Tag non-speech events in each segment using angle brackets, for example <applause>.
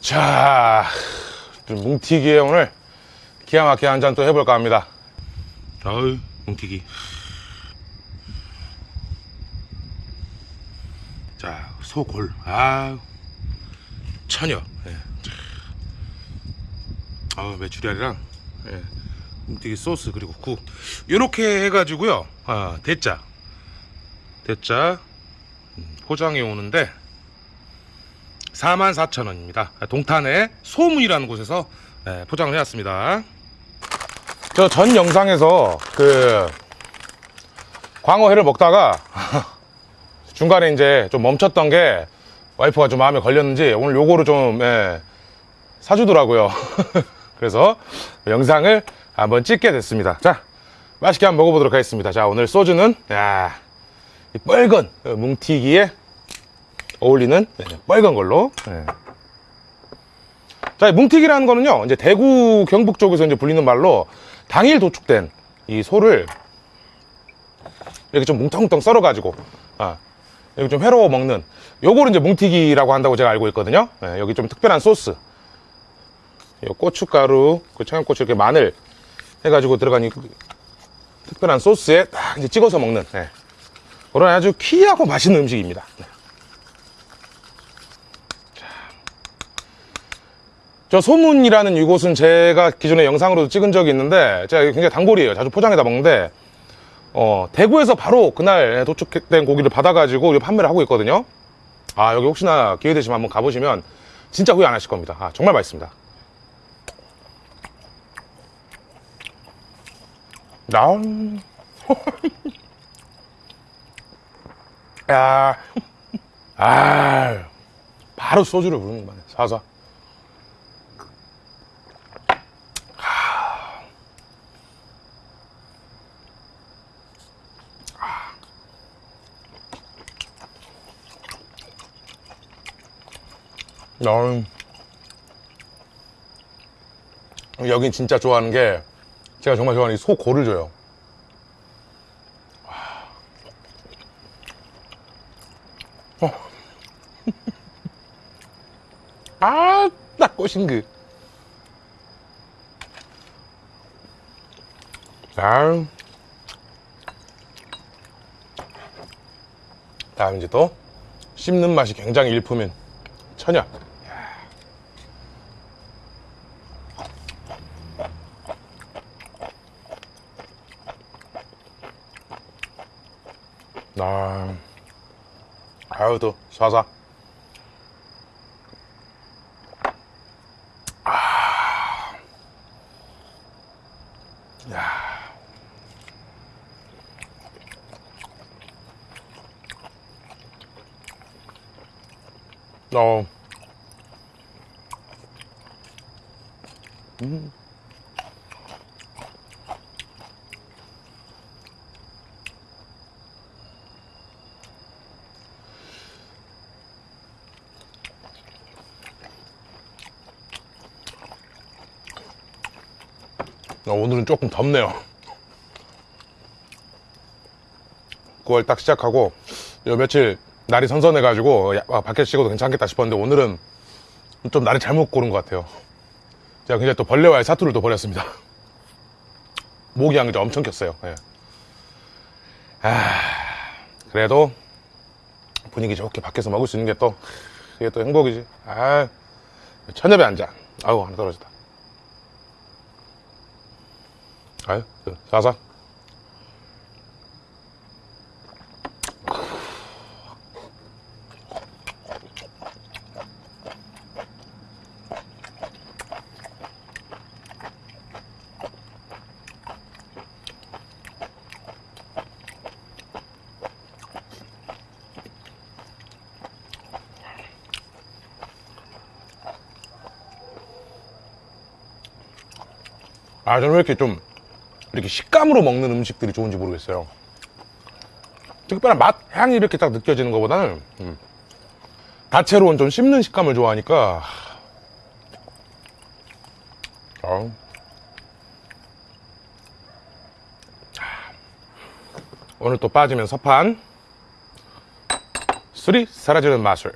자, 좀 뭉티기에 오늘 기가 막히게 한 잔 또 해볼까 합니다. 아유, 뭉티기. 자, 소골. 아, 처녀. 예. 아, 메추리알이랑 예. 뭉티기 소스 그리고 국. 이렇게 해가지고요. 아, 대짜. 대짜 음, 포장해 오는데 44,000원입니다. 동탄의 소문이라는 곳에서 예, 포장을 해왔습니다. 저 전 영상에서 그 광어회를 먹다가 <laughs> 중간에 이제 좀 멈췄던 게 와이프가 좀 마음에 걸렸는지 오늘 요거를 좀 예, 사주더라고요. <laughs> 그래서 영상을 한번 찍게 됐습니다. 자, 맛있게 한번 먹어보도록 하겠습니다. 자, 오늘 소주는 야, 이 빨간 뭉티기에 어울리는 네, 빨간 걸로. 네. 자, 이 뭉티기라는 거는요, 이제 대구 경북 쪽에서 이제 불리는 말로 당일 도축된 이 소를 이렇게 좀 뭉텅뭉텅 썰어가지고, 아, 여기 좀 회로 먹는 요거를 이제 뭉티기라고 한다고 제가 알고 있거든요. 네, 여기 좀 특별한 소스. 요 고춧가루, 그 청양고추 이렇게 마늘 해가지고 들어간 이 특별한 소스에 딱 이제 찍어서 먹는, 네. 그런 아주 귀하고 맛있는 음식입니다. 네. 저 소문이라는 이곳은 제가 기존에 영상으로도 찍은 적이 있는데 제가 굉장히 단골이에요. 자주 포장해다 먹는데 어, 대구에서 바로 그날 도축된 고기를 받아가지고 판매를 하고 있거든요. 아 여기 혹시나 기회 되시면 한번 가보시면 진짜 후회 안 하실 겁니다. 아, 정말 맛있습니다. 나 <laughs> 야, 아, 바로 소주를 부르는 거네. 사사. 음. 여긴 진짜 좋아하는 게 제가 정말 좋아하는 이 소고를 줘요. 어. <laughs> 아, 딱 꼬신 그. 아. 다음 이제 또 씹는 맛이 굉장히 일품인 천엽. 아, 아유 또 사사. 아, 야. 어. 음. 오늘은 조금 덥네요. 9월 딱 시작하고 요 며칠 날이 선선해 가지고 야, 아, 밖에 찍어도 괜찮겠다 싶었는데 오늘은 좀 날이 잘못 고른 것 같아요. 제가 굉장히 또 벌레와의 사투를 또 벌였습니다. 향이 좀 엄청 꼈어요. 예. 아, 그래도 분위기 좋게 밖에서 먹을 수 있는 게 또 이게 또 행복이지. 아, 천엽에 앉아. 아우 하나 떨어졌다. 아유, 그, 사사. 아, 저는 왜 이렇게 좀, 이렇게 식감으로 먹는 음식들이 좋은지 모르겠어요. 특별한 맛, 향이 이렇게 딱 느껴지는 것보다는, 음, 다채로운 좀 씹는 식감을 좋아하니까, 어. 오늘 또 빠지면 서판 술이 사라지는 마술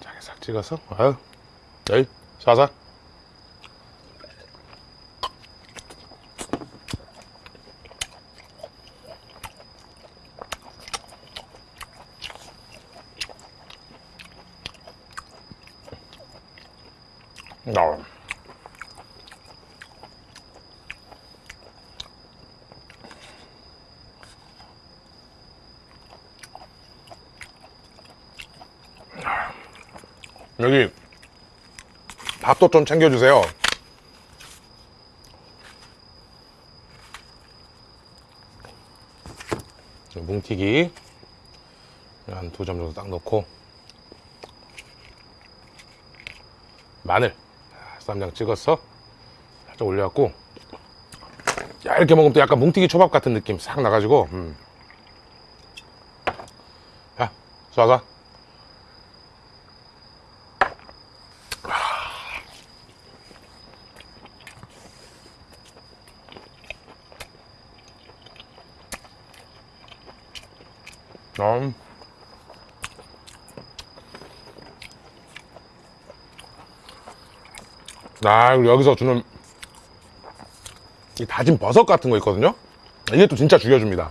자기 싹 찍어서? 아유 여기 쏴서 나 여기 밥도 좀 챙겨주세요. 뭉티기. 한 두 점 정도 딱 넣고. 마늘. 쌈장 찍어서 살짝 올려갖고 야 이렇게 먹으면 또 약간 뭉티기 초밥 같은 느낌 싹 나가지고. 음. 야 쏴서 음. 아, 그리고 여기서 주는 이 다진 버섯 같은 거 있거든요? 이게 또 진짜 죽여줍니다.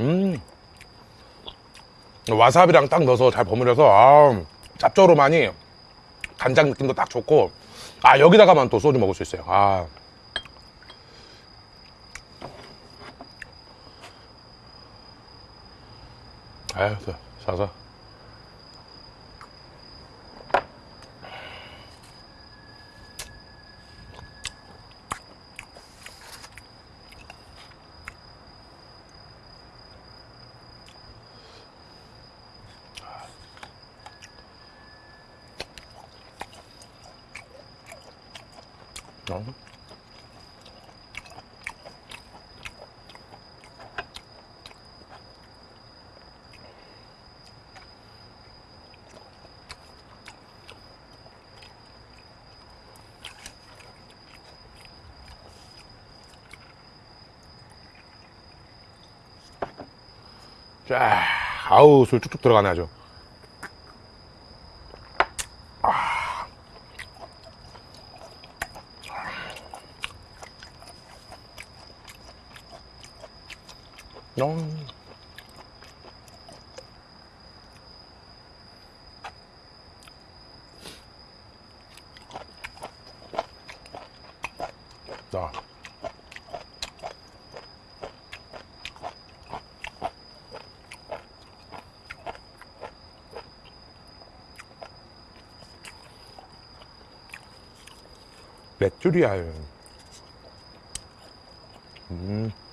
음. 와사비랑 딱 넣어서 잘 버무려서, 아, 짭조름하니 간장 느낌도 딱 좋고, 아, 여기다가만 또 소주 먹을 수 있어요. 아. 아유, 또 사서. 어? 쫙, 아우, 술 쭉쭉 들어가네, 아주. 음. 자. 메추리알. 음.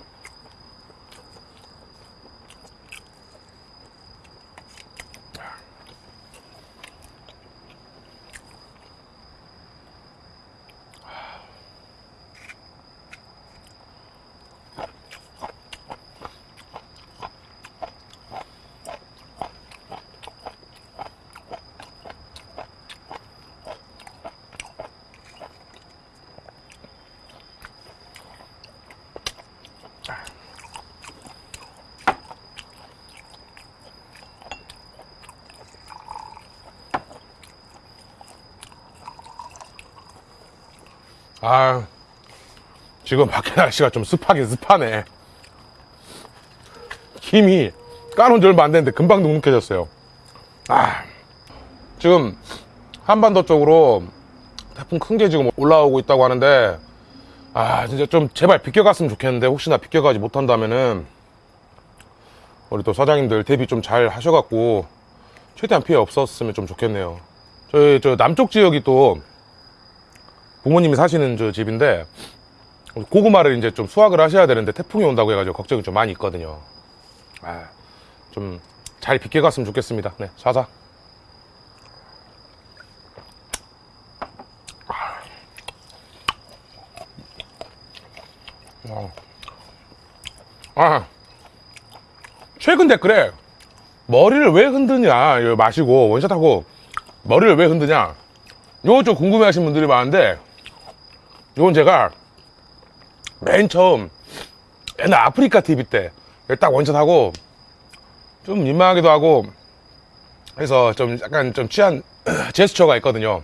아, 지금 밖에 날씨가 좀 습하긴 습하네. 힘이 까놓은 지 얼마 안 됐는데 금방 눅눅해졌어요. 아, 지금 한반도 쪽으로 태풍 큰 게 지금 올라오고 있다고 하는데, 아, 진짜 좀 제발 비껴갔으면 좋겠는데, 혹시나 비껴가지 못한다면은, 우리 또 사장님들 대비 좀 잘 하셔갖고, 최대한 피해 없었으면 좀 좋겠네요. 저희 저 남쪽 지역이 또 부모님이 사시는 저 집인데 고구마를 이제 좀 수확을 하셔야 되는데 태풍이 온다고 해가지고 걱정이 좀 많이 있거든요. 아, 좀 잘 비껴갔으면 좋겠습니다. 네, 사사 아, 최근 댓글에 머리를 왜 흔드냐 마시고 원샷하고 머리를 왜 흔드냐. 요거 좀 궁금해 하신 분들이 많은데 요건 제가 맨 처음 옛날 아프리카 TV 때 딱 원샷하고 좀 민망하기도 하고 해서 좀 약간 좀 취한 <clears throat> 제스처가 있거든요.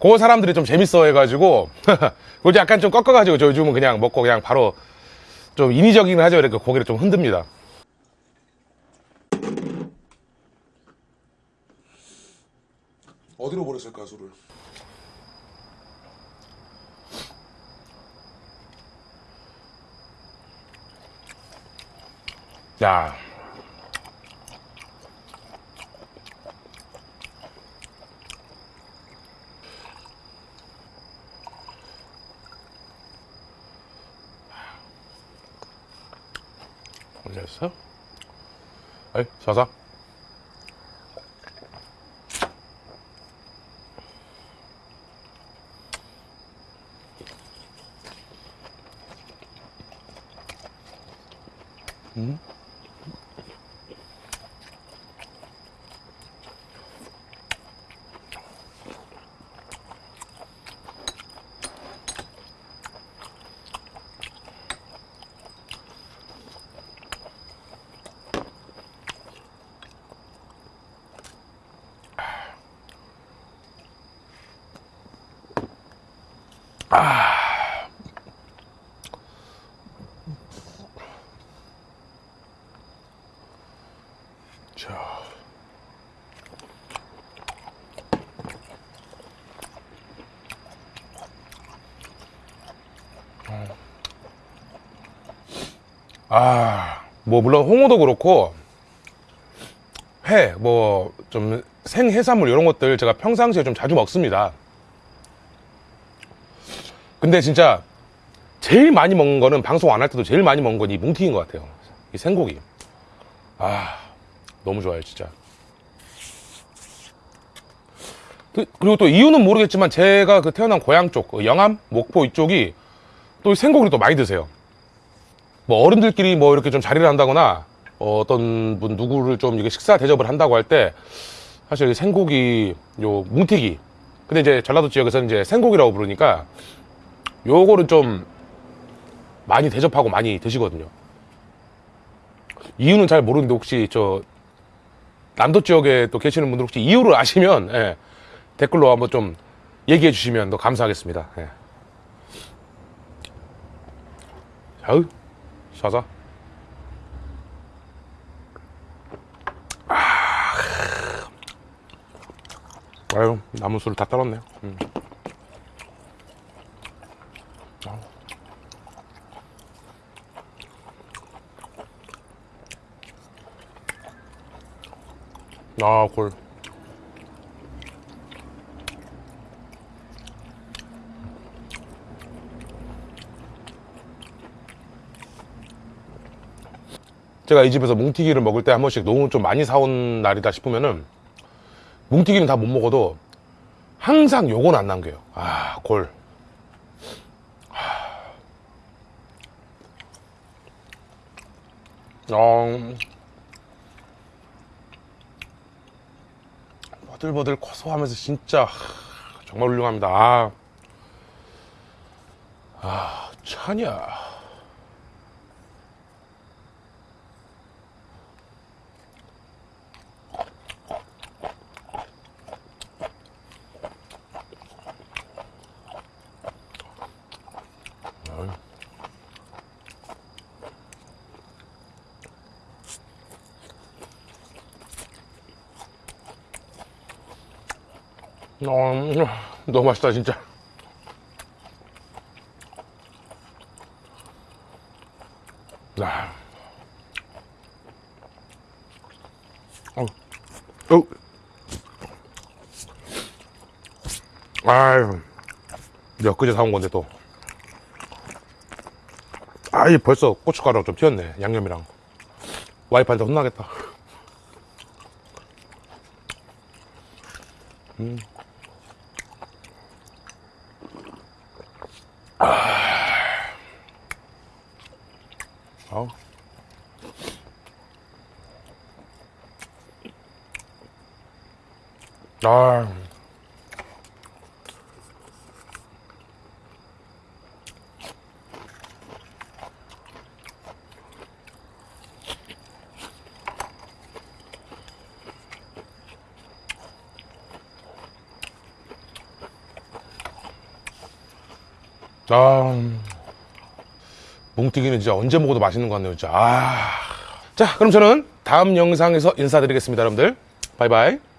그 사람들이 좀 재밌어 해가지고 <laughs> 그걸 약간 좀 꺾어가지고 저 요즘은 그냥 먹고 그냥 바로 좀 인위적이긴 하죠. 이렇게 고개를 좀 흔듭니다. 어디로 버렸을까 술을? 야 올렸어? 에이, 사사. 자. 아, 뭐, 물론 홍어도 그렇고, 회, 뭐, 좀 생해산물 이런 것들 제가 평상시에 좀 자주 먹습니다. 근데 진짜 제일 많이 먹는 거는 방송 안 할 때도 제일 많이 먹는 건 이 뭉티인 것 같아요. 이 생고기. 아, 너무 좋아요, 진짜. 그- 그리고 또 이유는 모르겠지만 제가 그 태어난 고향 쪽, 그 영암, 목포 이쪽이 또 생고기를 또 많이 드세요. 뭐 어른들끼리 뭐 이렇게 좀 자리를 한다거나 어, 어떤 분 누구를 좀 이게 식사 대접을 한다고 할 때 사실 이 생고기 요 뭉티기 근데 이제 전라도 지역에서는 이제 생고기라고 부르니까 요거를 좀 많이 대접하고 많이 드시거든요. 이유는 잘 모르는데 혹시 저 남도 지역에 또 계시는 분들 혹시 이유를 아시면 예, 댓글로 한번 좀 얘기해 주시면 더 감사하겠습니다. 예. 아유, 사자. 아, 아유, 남은 술을 다 떨었네요. 음. 아, 골. 제가 이 집에서 뭉티기를 먹을 때 한 번씩 너무 좀 많이 사온 날이다 싶으면은 뭉티기는 다 못 먹어도 항상 요건 안 남겨요. 아, 골. 어, 버들버들 고소하면서 진짜 하, 정말 훌륭합니다. 아, 아 차냐. 어, 너무 맛있다 진짜. 아. 어, 어. 아유, 엊그제 사온 건데 또. 아이 벌써 고춧가루 좀 튀었네 양념이랑. 와이프한테 혼나겠다. 아. 아, 뭉티기는 진짜 언제 먹어도 맛있는 것 같네요, 진짜. 아. 자, 그럼 저는 다음 영상에서 인사드리겠습니다, 여러분들. 바이바이.